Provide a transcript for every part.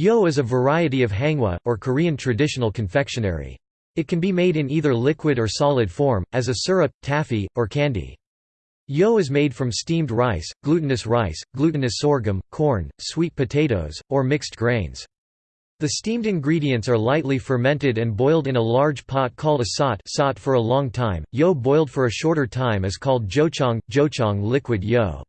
Yo is a variety of hangwa, or Korean traditional confectionery. It can be made in either liquid or solid form, as a syrup, taffy, or candy. Yo is made from steamed rice, glutinous rice, glutinous sorghum, corn, sweet potatoes, or mixed grains. The steamed ingredients are lightly fermented and boiled in a large pot called a sot, sot for a long time. Yo boiled for a shorter time is called jocheong, jocheong liquid yo.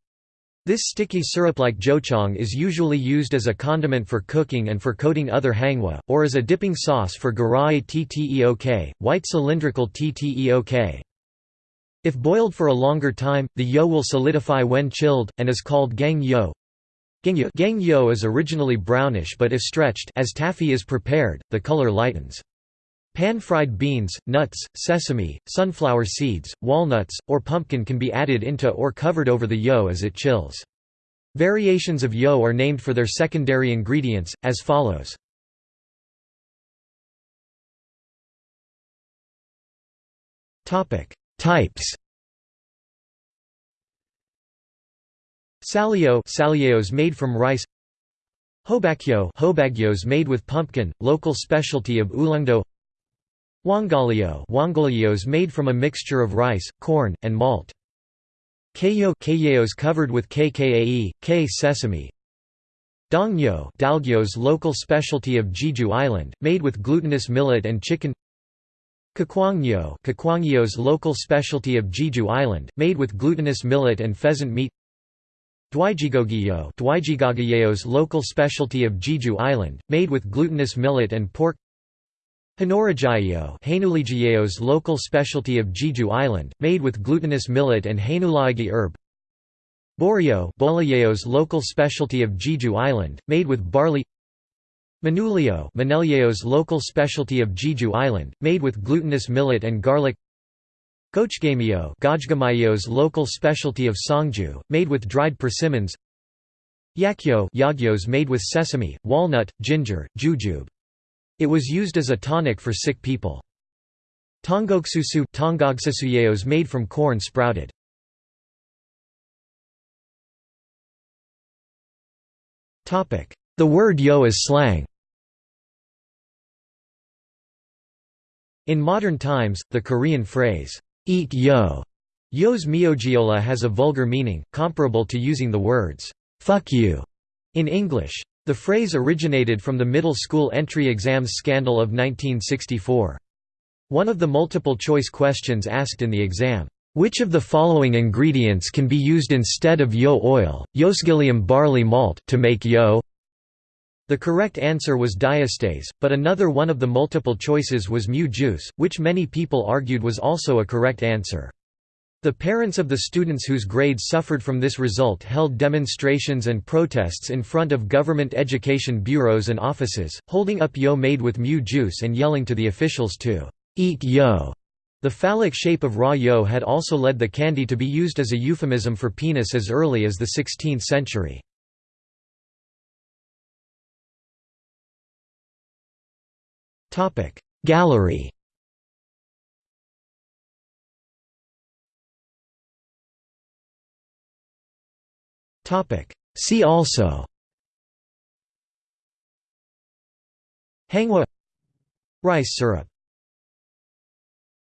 This sticky syrup-like jocheong is usually used as a condiment for cooking and for coating other hangwa, or as a dipping sauce for garae tteok, white cylindrical tteok. If boiled for a longer time, the yo will solidify when chilled, and is called gang yo. Gang yo is originally brownish but if stretched as taffy is prepared, the color lightens. Pan-fried beans, nuts, sesame, sunflower seeds, walnuts, or pumpkin can be added into or covered over the yo as it chills. Variations of yo are named for their secondary ingredients, as follows. Types Salio salios made from rice Hobakyo hobagyos made with pumpkin, local specialty of Ulleungdo Wangalio wangalios made from a mixture of rice, corn, and malt. Keyo keyos covered with kkae, k sesame. Dongyo dalgyos local specialty of Jeju Island, made with glutinous millet and chicken. Kakwangyo kakwangyos local specialty of Jeju Island, made with glutinous millet and pheasant meat. Dwijigogyo Dwijigogyeos local specialty of Jeju Island, made with glutinous millet and pork. Hanorajio Hanuligiaos local specialty of Jeju Island, made with glutinous millet and Hanulagi herb. Borio Boliaos local specialty of Jeju Island, made with barley. Manulio Manelyaos local specialty of Jeju Island, made with glutinous millet and garlic. Gochgamio Gojgamayos local specialty of Sangju, made with dried persimmons. Yakyo Yagyos made with sesame, walnut, ginger, jujube it was used as a tonic for sick people. Tongogsusu Tongogsusuyos made from corn sprouted. The word yo is slang. In modern times, the Korean phrase, eat yo, yo's miogiola has a vulgar meaning, comparable to using the words, fuck you, in English. The phrase originated from the middle school entry exams scandal of 1964. One of the multiple-choice questions asked in the exam, "'Which of the following ingredients can be used instead of yo oil, yosgillium barley malt to make yo?' The correct answer was diastase, but another one of the multiple choices was mu juice, which many people argued was also a correct answer. The parents of the students whose grades suffered from this result held demonstrations and protests in front of government education bureaus and offices, holding up yo made with mu juice and yelling to the officials to eat yo. The phallic shape of raw yo had also led the candy to be used as a euphemism for penis as early as the 16th century. Gallery See also. Hangwa Rice syrup